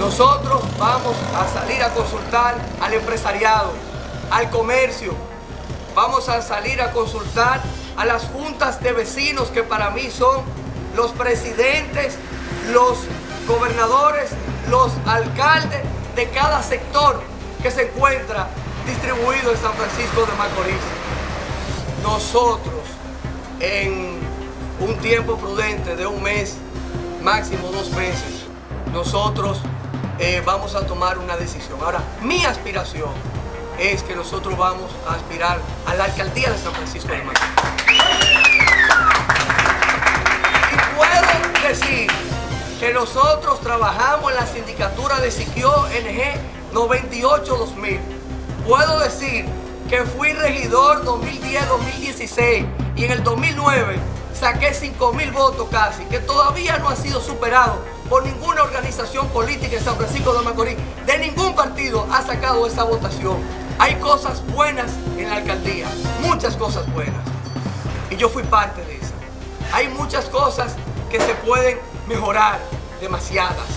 Nosotros vamos a salir a consultar al empresariado, al comercio, vamos a salir a consultar a las juntas de vecinos que para mí son los presidentes, los gobernadores, los alcaldes de cada sector que se encuentra distribuido en San Francisco de Macorís. Nosotros, en un tiempo prudente de un mes, máximo dos meses, nosotros eh, vamos a tomar una decisión. Ahora, mi aspiración es que nosotros vamos a aspirar a la alcaldía de San Francisco de Macorís. Y puedo decir que nosotros trabajamos en la sindicatura de Siquio NG 98-2000. Puedo decir que fui regidor 2010-2016 y en el 2009 saqué 5 mil votos casi, que todavía no ha sido superado por ninguna organización política en San Francisco de Macorís, de ningún partido ha sacado esa votación. Hay cosas buenas en la alcaldía, muchas cosas buenas, y yo fui parte de eso. Hay muchas cosas que se pueden mejorar, demasiadas.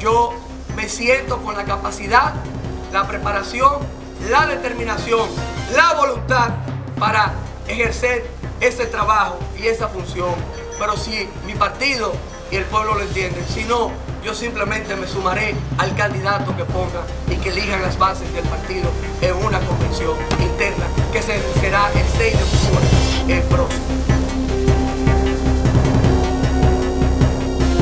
Yo me siento con la capacidad, la preparación, la determinación, la voluntad para ejercer ese trabajo y esa función. Pero si mi partido y el pueblo lo entienden, si no, yo simplemente me sumaré al candidato que ponga y que elijan las bases del partido en una convención interna que será el 6 de octubre el próximo.